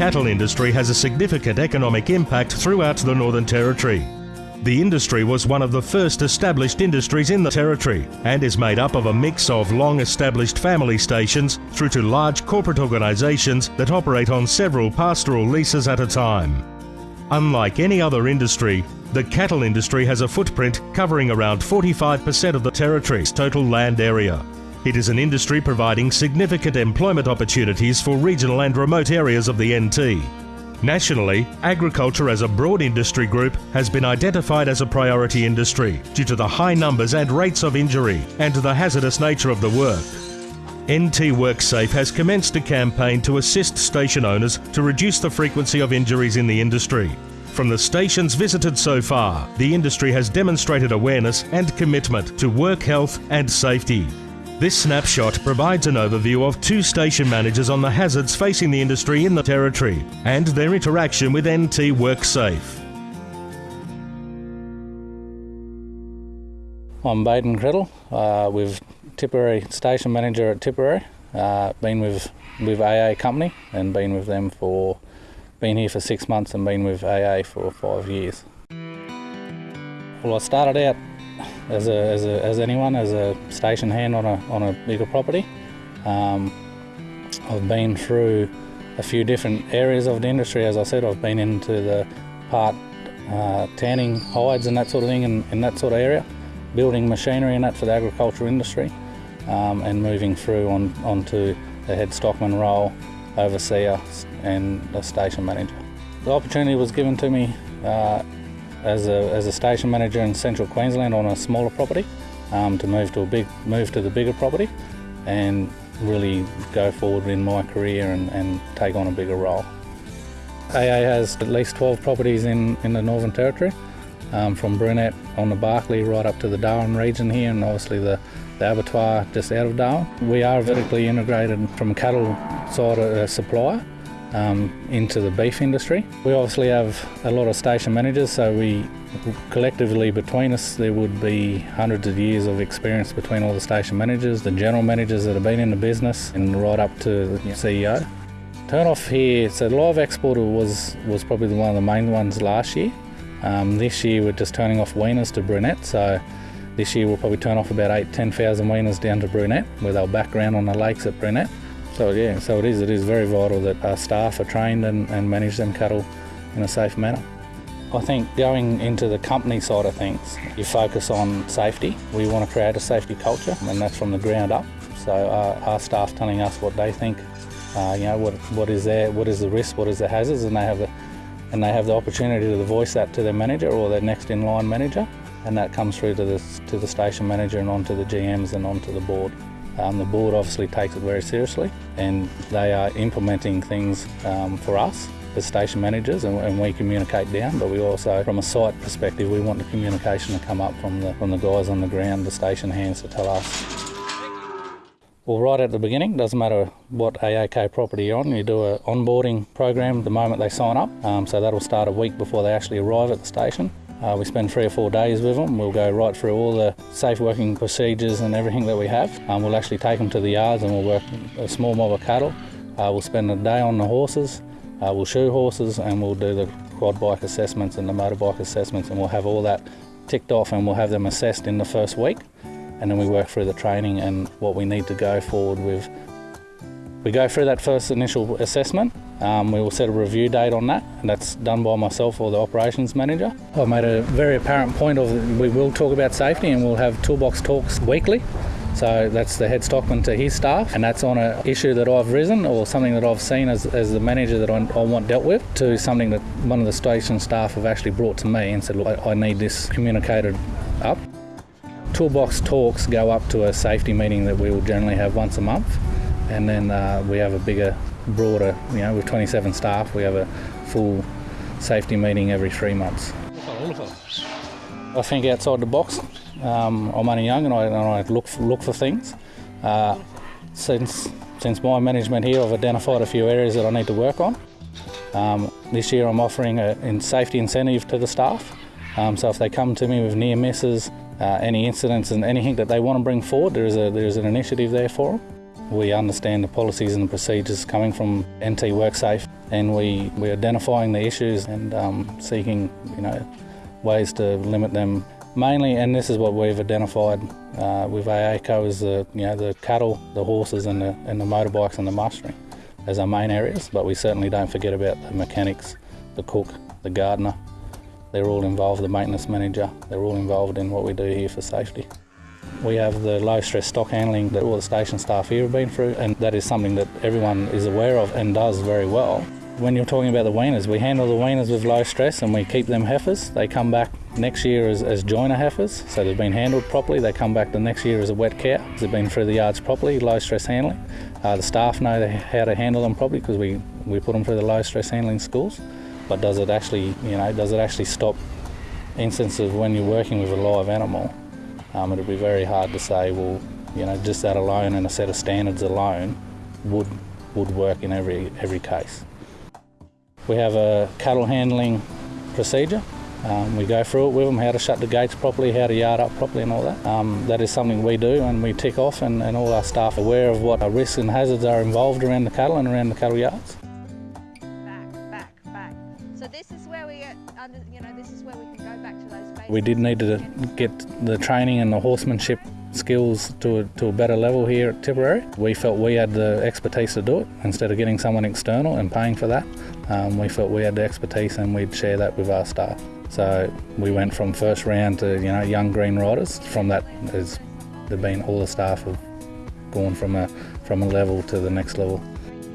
cattle industry has a significant economic impact throughout the Northern Territory. The industry was one of the first established industries in the Territory and is made up of a mix of long established family stations through to large corporate organisations that operate on several pastoral leases at a time. Unlike any other industry, the cattle industry has a footprint covering around 45% of the Territory's total land area. It is an industry providing significant employment opportunities for regional and remote areas of the NT. Nationally, agriculture as a broad industry group has been identified as a priority industry due to the high numbers and rates of injury and the hazardous nature of the work. NT WorkSafe has commenced a campaign to assist station owners to reduce the frequency of injuries in the industry. From the stations visited so far, the industry has demonstrated awareness and commitment to work health and safety. This snapshot provides an overview of two station managers on the hazards facing the industry in the Territory and their interaction with NT WorkSafe. I'm Baden Criddle, uh, with Tipperary station manager at Tipperary. Uh, been with with AA company and been with them for been here for six months and been with AA for five years. Well, I started out as, a, as, a, as anyone, as a station hand on a, on a bigger property. Um, I've been through a few different areas of the industry. As I said, I've been into the part uh, tanning hides and that sort of thing in, in that sort of area, building machinery and that for the agricultural industry, um, and moving through on, onto the head stockman role, overseer and the station manager. The opportunity was given to me uh, as a, as a station manager in central Queensland on a smaller property um, to move to a big move to the bigger property and really go forward in my career and, and take on a bigger role. AA has at least 12 properties in, in the Northern Territory, um, from Brunette on the Barkly right up to the Darwin region here and obviously the, the abattoir just out of Darwin. We are vertically integrated from cattle side of uh, supplier um, into the beef industry. We obviously have a lot of station managers, so we collectively between us there would be hundreds of years of experience between all the station managers, the general managers that have been in the business, and right up to the CEO. Turn off here, so live exporter was was probably one of the main ones last year. Um, this year we're just turning off weaners to Brunette, so this year we'll probably turn off about eight, 10,000 weaners down to Brunette with our background on the lakes at Brunette. So yeah, so it is. It is very vital that our staff are trained and, and manage them cattle in a safe manner. I think going into the company side of things, you focus on safety. We want to create a safety culture, and that's from the ground up. So our, our staff telling us what they think, uh, you know, what what is there, what is the risk, what is the hazards, and they have the and they have the opportunity to voice that to their manager or their next in line manager, and that comes through to the to the station manager and onto the GMs and onto the board. Um, the board obviously takes it very seriously and they are implementing things um, for us as station managers and, and, we communicate down but we also from a site perspective we want the communication to come up from the from the guys on the ground the station hands to tell us. Well right at the beginning doesn't matter what AACO property you're on you do a onboarding program the moment they sign up. Um, so that'll start a week before they actually arrive at the station uh, we spend three or four days with them. We'll go right through all the safe working procedures and everything that we have. Um, we'll actually take them to the yards and we'll work a small mob of cattle. Uh, we'll spend a day on the horses. Uh, we'll shoe horses and we'll do the quad bike assessments and the motorbike assessments and we'll have all that ticked off and we'll have them assessed in the first week. And then we work through the training and what we need to go forward with. We go through that first initial assessment um, we will set a review date on that, and that's done by myself or the operations manager. I've made a very apparent point of we will talk about safety and we'll have toolbox talks weekly. So that's the head stockman to his staff, and that's on an issue that I've risen or something that I've seen as, as the manager that I, I want dealt with to something that one of the station staff have actually brought to me and said, Look, I, I need this communicated up. Toolbox talks go up to a safety meeting that we will generally have once a month, and then uh, we have a bigger broader, you know, with 27 staff, we have a full safety meeting every three months. I think outside the box. Um, I'm only young and I, and I look for, look for things. Uh, since since my management here, I've identified a few areas that I need to work on. Um, this year, I'm offering a in safety incentive to the staff. Um, so if they come to me with near misses, uh, any incidents, and anything that they want to bring forward, there is a there is an initiative there for them. We understand the policies and the procedures coming from NT WorkSafe. and we we're identifying the issues and um, seeking you know ways to limit them. Mainly, and this is what we've identified uh, with AACO is the you know the cattle, the horses, and the and the motorbikes and the mustering as our main areas. But we certainly don't forget about the mechanics, the cook, the gardener. They're all involved. The maintenance manager. They're all involved in what we do here for safety. We have the low stress stock handling that all the station staff here have been through, and that is something that everyone is aware of and does very well. When you're talking about the weaners, we handle the weaners with low stress and we keep them heifers. They come back next year as, as joiner heifers, so they've been handled properly. They come back the next year as a wet cow. They've been through the yards properly, low stress handling. Uh, the staff know how to handle them properly because we, we put them through the low stress handling schools. But does it actually, you know, does it actually stop instances when you're working with a live animal? Um, it'd be very hard to say, well, you know, just that alone and a set of standards alone would would work in every every case. We have a cattle handling procedure. Um, we go through it with them, how to shut the gates properly, how to yard up properly and all that. Um, that is something we do and we tick off and, and all our staff are aware of what risks and hazards are involved around the cattle and around the cattle yards. We did need to get the training and the horsemanship skills to a, to a better level here at Tipperary. We felt we had the expertise to do it instead of getting someone external and paying for that. Um, we felt we had the expertise and we'd share that with our staff. So we went from first round to you know young green riders. From that, there's been all the staff have gone from a from a level to the next level.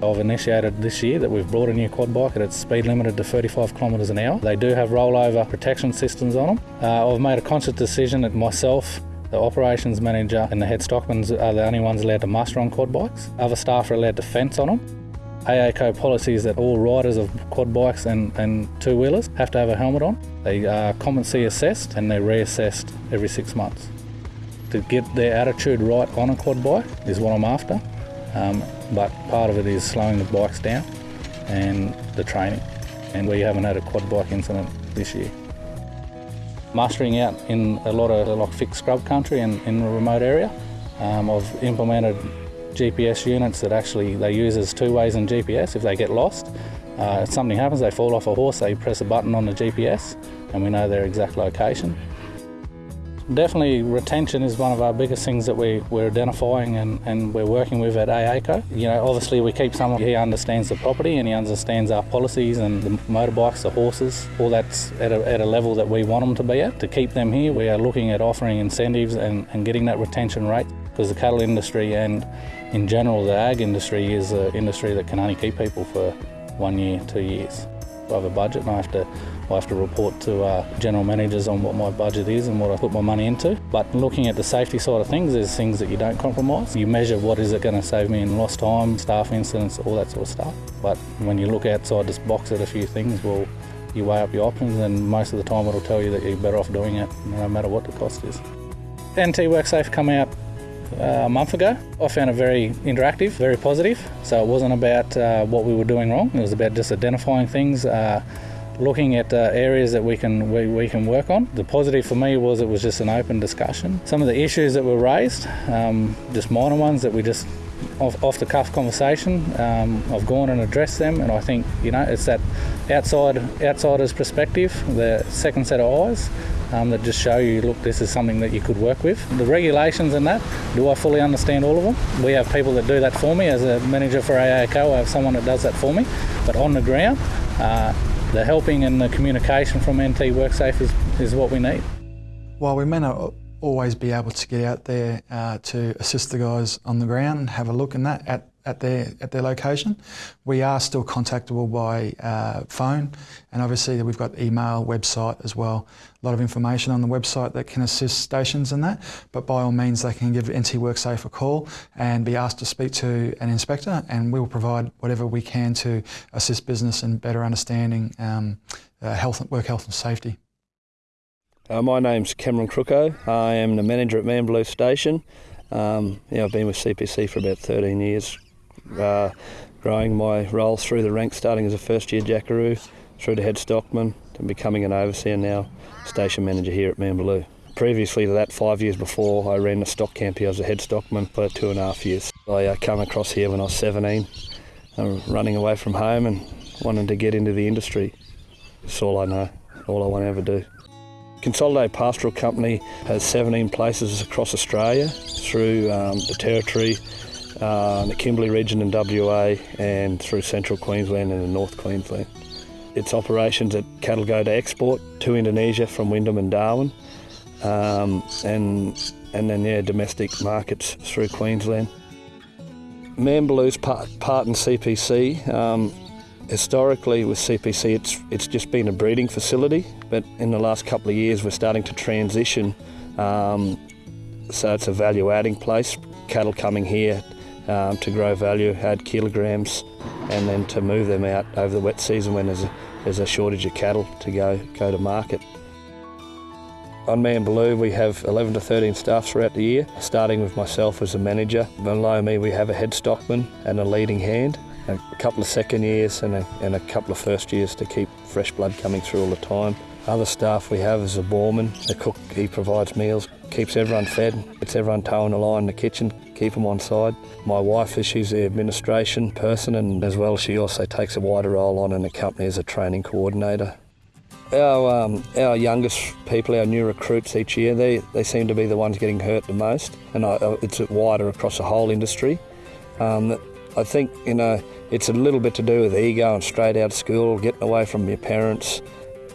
I've initiated this year that we've brought a new quad bike and its speed limited to 35 kilometres an hour. They do have rollover protection systems on them. Uh, I've made a conscious decision that myself the operations manager and the head stockmen are the only ones allowed to muster on quad bikes. Other staff are allowed to fence on them. AACO policy is that all riders of quad bikes and, and two wheelers have to have a helmet on. They are competency assessed and they're reassessed every six months. To get their attitude right on a quad bike is what I'm after, um, but part of it is slowing the bikes down and the training. And we haven't had a quad bike incident this year. Mustering out in a lot of like fixed scrub country and in a remote area, um, I've implemented GPS units that actually they use as two ways in GPS. If they get lost, uh, if something happens, they fall off a horse, they press a button on the GPS and we know their exact location. Definitely retention is one of our biggest things that we, we're identifying and, and we're working with at AACO. You know, obviously we keep someone, he understands the property and he understands our policies and the motorbikes, the horses, all that's at a, at a level that we want them to be at. To keep them here, we are looking at offering incentives and, and getting that retention rate because the cattle industry and in general the ag industry is an industry that can only keep people for one year, two years. I have a budget and I have to I have to report to uh, general managers on what my budget is and what I put my money into. But looking at the safety side of things, there's things that you don't compromise. You measure what is it going to save me in lost time, staff incidents, all that sort of stuff. But when you look outside this box at a few things, well, you weigh up your options and most of the time it'll tell you that you're better off doing it no matter what the cost is. NT WorkSafe come out uh, a month ago. I found it very interactive, very positive. So it wasn't about uh, what we were doing wrong. It was about just identifying things, uh, looking at uh, areas that we can we, we, can work on. The positive for me was it was just an open discussion. Some of the issues that were raised, um, just minor ones that we just off, off the cuff conversation. Um, I've gone and addressed them, and I think you know it's that outside outsider's perspective, the second set of eyes. Um, that just show you, look, this is something that you could work with. The regulations and that, do I fully understand all of them? We have people that do that for me. As a manager for AACO, I have someone that does that for me. But on the ground, uh, the helping and the communication from NT WorkSafe is, is what we need. While we may not always be able to get out there uh, to assist the guys on the ground and have a look in that at at their at their location. We are still contactable by uh, phone, and obviously we've got email, website as well. A lot of information on the website that can assist stations in that. But by all means, they can give NT WorkSafe a call and be asked to speak to an inspector, and we will provide whatever we can to assist business in better understanding um, uh, health, work health and safety. Uh, my name's Cameron Crooko. I am the manager at Manbulloo Station. Um, yeah, I've been with CPC for about 13 years, uh, growing my role through the ranks, starting as a first year jackaroo, through to head stockman, and becoming an overseer now, station manager here at Manbulloo. Previously to that, five years before, I ran the stock camp here as a head stockman for two and a half years. I uh, come across here when I was 17, uh, running away from home and wanting to get into the industry. That's all I know, all I want to ever do. Consolidated Pastoral Company has 17 places across Australia through um, the Territory, uh, the Kimberley region in WA, and through Central Queensland and the North Queensland. Its operations at cattle go to export to Indonesia from Wyndham and Darwin, um, and and then yeah, domestic markets through Queensland. Manbulloo's part, part in CPC. Um, historically, with CPC, it's it's just been a breeding facility, but in the last couple of years, we're starting to transition. Um, so it's a value-adding place. Cattle coming here um, to grow value, add kilograms, and then to move them out over the wet season when there's a, there's a shortage of cattle to go go to market. On Manbulloo, we have 11 to 13 staff throughout the year, starting with myself as a manager. Below me, we have a head stockman and a leading hand, a couple of second years and a, and a couple of first years to keep fresh blood coming through all the time. Other staff we have is a boreman, the cook, he provides meals, keeps everyone fed, gets everyone toeing the line in the kitchen, keep them on side. My wife is she's the administration person and as well she also takes a wider role on in the company as a training coordinator. Our, um, our youngest people, our new recruits each year, they, they seem to be the ones getting hurt the most, and I, it's wider across the whole industry. Um, I think you know it's a little bit to do with ego and straight out of school, getting away from your parents,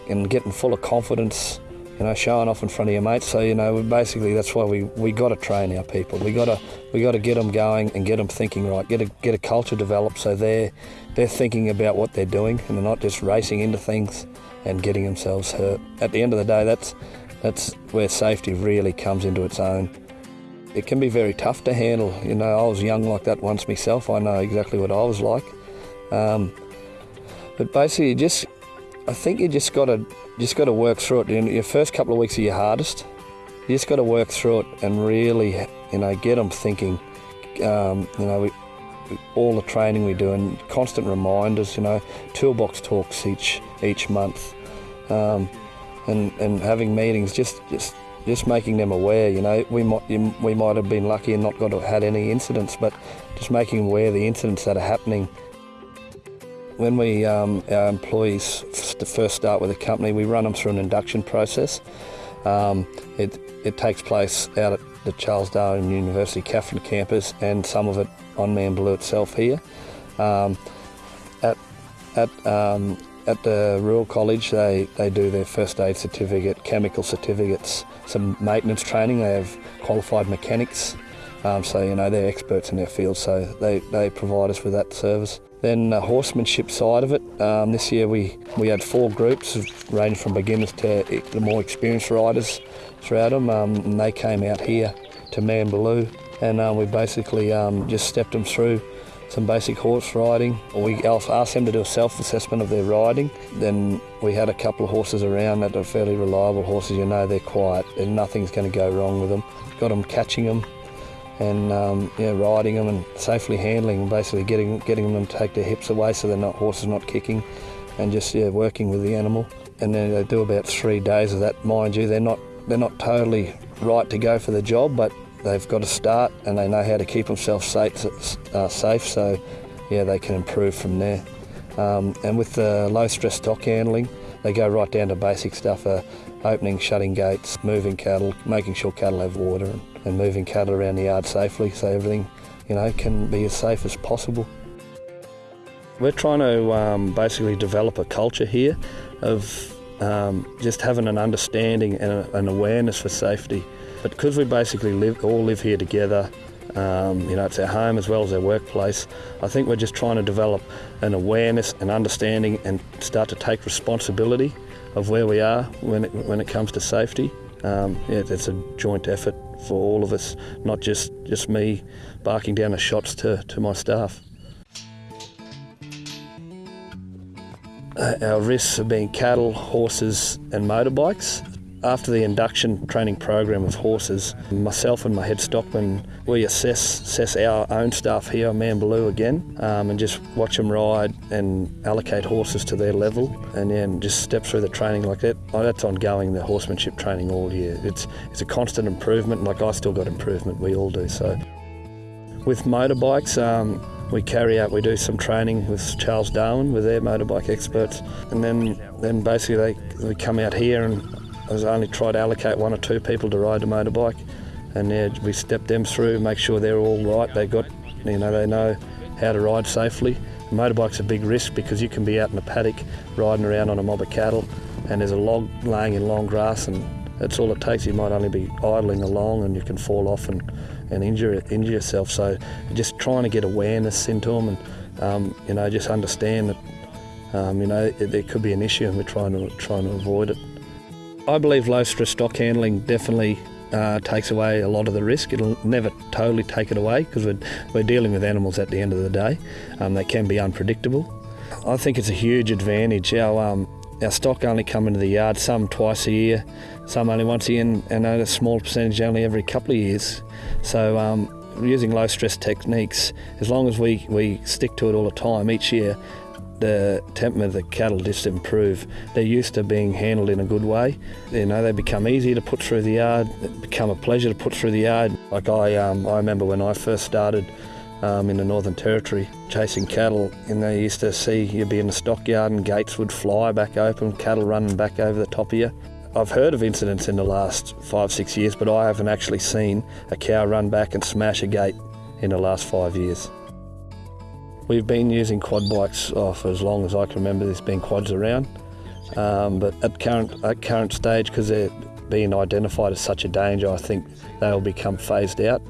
and getting full of confidence. You know, showing off in front of your mates. So you know, basically that's why we, we got to train our people. We got to we got to get them going and get them thinking right. Get a get a culture developed so they're they're thinking about what they're doing and they're not just racing into things and getting themselves hurt. At the end of the day, that's that's where safety really comes into its own. It can be very tough to handle. You know, I was young like that once myself. I know exactly what I was like. Um, but basically, just I think you just got to just got to work through it. your first couple of weeks are your hardest. You just got to work through it and really, you know, get them thinking. Um, you know, we, all the training we do and constant reminders, you know, toolbox talks each each month, um, and and having meetings, just just just making them aware. You know, we might we might have been lucky and not got to had any incidents, but just making aware of the incidents that are happening. When we um, our employees first start with a company, we run them through an induction process. Um, it it takes place out at the Charles Darwin University Katherine campus and some of it on Manbulloo itself here. Um, at at um, at the Rural College, they, they do their first aid certificate, chemical certificates, some maintenance training. They have qualified mechanics, um, so you know they're experts in their field. So they, they provide us with that service. Then the horsemanship side of it. Um, this year we, we had four groups, ranging from beginners to the more experienced riders throughout them, um, and they came out here to Manbulloo, and um, we basically um, just stepped them through some basic horse riding. We asked them to do a self-assessment of their riding. Then we had a couple of horses around that are fairly reliable horses. You know they're quiet and nothing's going to go wrong with them. Got them catching them and um, know, riding them and safely handling them, basically getting getting them to take their hips away so they're not horses not kicking, and just yeah, working with the animal. And then they do about three days of that. Mind you, they're not they're not totally right to go for the job, but they've got to start and they know how to keep themselves safe. Uh, safe so yeah, they can improve from there. Um, and with the low stress stock handling, they go right down to basic stuff: uh, opening, shutting gates, moving cattle, making sure cattle have water, and, and moving cattle around the yard safely, so everything you know can be as safe as possible. We're trying to um, basically develop a culture here of um, just having an understanding and a, an awareness for safety. But because we basically live, all live here together, um, you know, it's our home as well as our workplace. I think we're just trying to develop an awareness and understanding and start to take responsibility of where we are when it, when it comes to safety. Um, it's a joint effort for all of us, not just, just me barking down the shots to, to my staff. Uh, our risks are being cattle, horses, and motorbikes. After the induction training program of horses, myself and my head stockman, we assess assess our own staff here on Manbulloo again um, and just watch them ride and allocate horses to their level and then just step through the training like that. Oh, that's ongoing, the horsemanship training all year. It's, it's a constant improvement, like I still got improvement, we all do. So with motorbikes, um, we carry out, we do some training with Charles Darwin with their motorbike experts, and then then basically they we come out here and I was only try to allocate one or two people to ride the motorbike, and yeah, we step them through, make sure they're all right. They got you know they know how to ride safely. A motorbike's a big risk because you can be out in a paddock riding around on a mob of cattle, and there's a log laying in long grass, and that's all it takes. You might only be idling along, and you can fall off and and injure injure yourself. So just trying to get awareness into them, and um, you know, just understand that um, you know there could be an issue, and we're trying to trying to avoid it. I believe low stress stock handling definitely uh, takes away a lot of the risk. It'll never totally take it away because we're, we're dealing with animals at the end of the day. Um, they can be unpredictable. I think it's a huge advantage. Our, um, our stock only come into the yard some twice a year, some only once a year, and, a small percentage only every couple of years. So um, using low stress techniques, as long as we, we stick to it all the time, each year, the temperament of the cattle just improve. They're used to being handled in a good way. You know, they become easy to put through the yard, become a pleasure to put through the yard. Like I, um, I remember when I first started um, in the Northern Territory chasing cattle, and they used to see you'd be in the stockyard and gates would fly back open, cattle running back over the top of you. I've heard of incidents in the last five, six years, but I haven't actually seen a cow run back and smash a gate in the last five years. We've been using quad bikes oh, for as long as I can remember there's been quads around. Um, but at current, at current stage, because they're being identified as such a danger, I think they'll become phased out.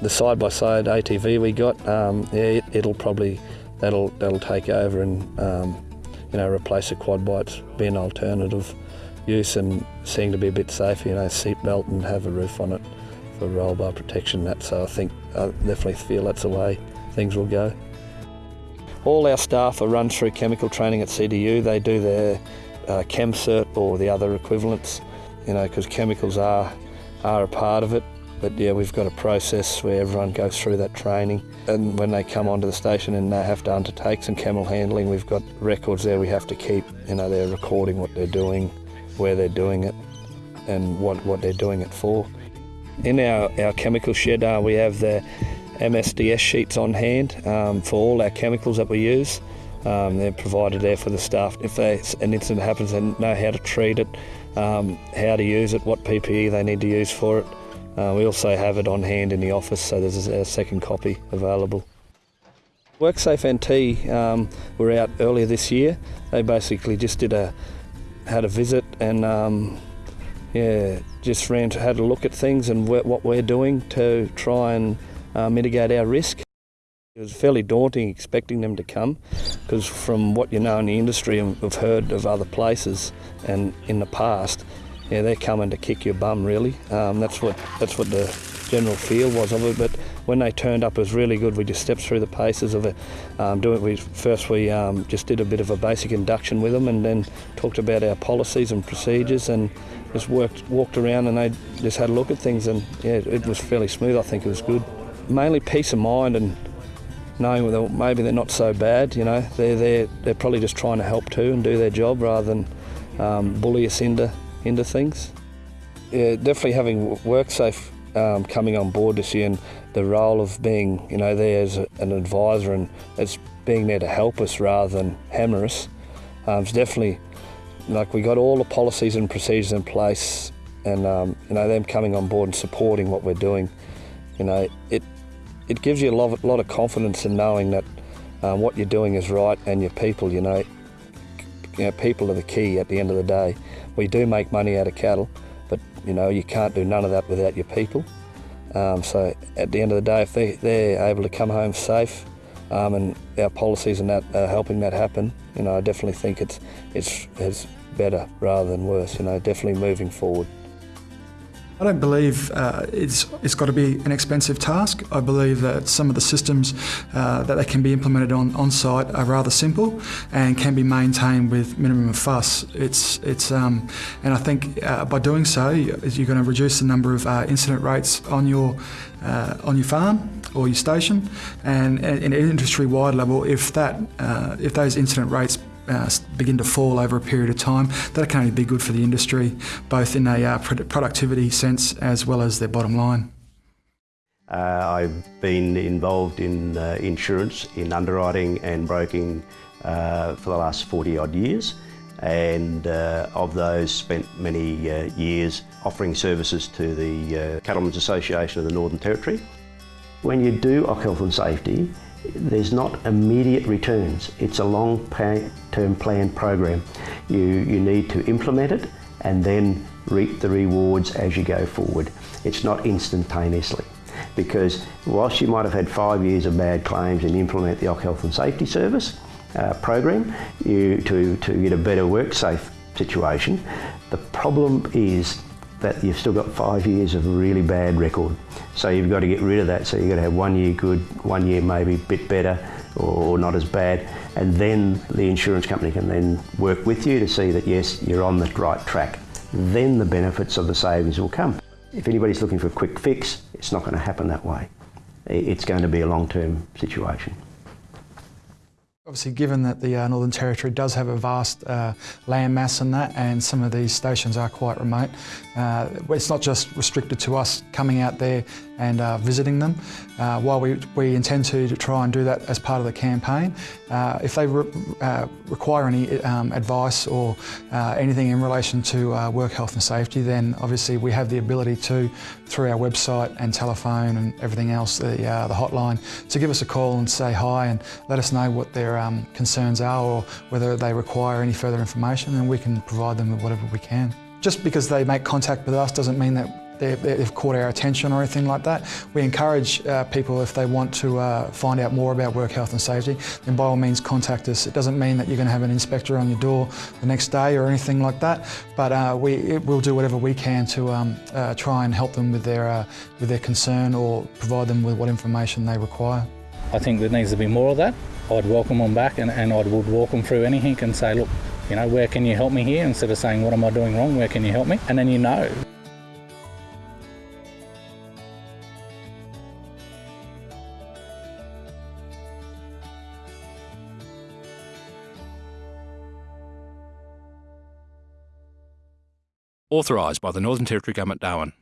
The side-by-side ATV we got, um, yeah, it, will probably that'll that'll take over and um, you know replace the quad bikes, be an alternative use and seem to be a bit safer, you know, seatbelt and have a roof on it for roll bar protection. That so I think I definitely feel that's the way things will go. All our staff are run through chemical training at CDU. They do their uh, Chem Cert or the other equivalents, you know, because chemicals are are a part of it. But yeah, we've got a process where everyone goes through that training. And when they come onto the station and they have to undertake some camel handling, we've got records there we have to keep. You know, they're recording what they're doing, where they're doing it and what, what they're doing it for. In our, our chemical shed, uh, we have the MSDS sheets on hand um, for all our chemicals that we use. Um, they're provided there for the staff. If they, an incident happens, they know how to treat it, um, how to use it, what PPE they need to use for it. Uh, we also have it on hand in the office, so there's a second copy available. WorkSafe NT um, were out earlier this year. They basically just did a had a visit and um, yeah, just ran to had a look at things and what we're doing to try and uh, mitigate our risk. It was fairly daunting expecting them to come because from what you know in the industry and we've heard of other places and in the past, yeah, they're coming to kick your bum really. Um, that's what that's what the general feel was of it. But when they turned up, it was really good. We just stepped through the paces of it. Um, doing we first we um, just did a bit of a basic induction with them, and then talked about our policies and procedures, and just worked walked around, and they just had a look at things, and yeah, it was fairly smooth. I think it was good. Mainly peace of mind and knowing that maybe they're not so bad. You know, they're they're they're probably just trying to help too and do their job rather than um, bully us into into things. Yeah, definitely having WorkSafe um, coming on board this year and the role of being, you know, there as an advisor and it's being there to help us rather than hammer us. Um, it's definitely like we got all the policies and procedures in place, and um, you know them coming on board and supporting what we're doing. You know, it it gives you a lot, lot of confidence in knowing that um, what you're doing is right and your people. You know, you know, people are the key at the end of the day. We do make money out of cattle, but you know you can't do none of that without your people. Um, so at the end of the day, if they, they're able to come home safe, um, and our policies and that are helping that happen, you know, I definitely think it's it's it's better rather than worse. You know, definitely moving forward. I don't believe uh, it's, it's got to be an expensive task. I believe that some of the systems uh, that they can be implemented on, on site are rather simple and can be maintained with minimum fuss. It's, it's, um, and I think uh, by doing so, you're going to reduce the number of uh, incident rates on your, uh, on your farm or your station. And in an industry-wide level, if, that, uh, if those incident rates uh, begin to fall over a period of time, that can only be good for the industry, both in a uh, productivity sense as well as their bottom line. Uh, I've been involved in uh, insurance, in underwriting and broking uh, for the last 40 odd years and uh, of those spent many uh, years offering services to the uh, Cattlemen's Association of the Northern Territory. When you do Health and Safety, there's not immediate returns. It's a long-term plan program. You, you need to implement it and then reap the rewards as you go forward. It's not instantaneously because whilst you might have had five years of bad claims and implement the OC Health and Safety Service, uh, program you, to, to get a better work safe situation. The problem is that you've still got five years of really bad record. So you've got to get rid of that. So you've got to have one year good, one year maybe a bit better or not as bad. And then the insurance company can then work with you to see that yes, you're on the right track. Then the benefits of the savings will come. If anybody's looking for a quick fix, it's not going to happen that way. It's going to be a long-term situation. Obviously, given that the uh, Northern Territory does have a vast uh, land mass in that, and some of these stations are quite remote, uh, it's not just restricted to us coming out there and uh, visiting them. Uh, while we, we intend to, to, try and do that as part of the campaign, uh, if they re require any um, advice or anything in relation to work health and safety, then obviously we have the ability to, through our website and telephone and everything else, the, the hotline, to give us a call and say hi and let us know what their um, concerns are or whether they require any further information and we can provide them with whatever we can. Just because they make contact with us doesn't mean that they've caught our attention or anything like that. We encourage uh, people if they want to uh, find out more about work health and safety, then by all means contact us. It doesn't mean that you're going to have an inspector on your door the next day or anything like that, but uh, we will do whatever we can to um, uh, try and help them with their, uh, with their concern or provide them with what information they require. I think there needs to be more of that. I'd welcome them back and, and I would walk them through anything and say, look, you know, where can you help me here? Instead of saying, what am I doing wrong? Where can you help me? And then you know. Authorised by the Northern Territory Government, Darwin.